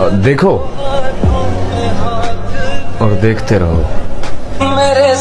देखो। और देखते रहो। मेरे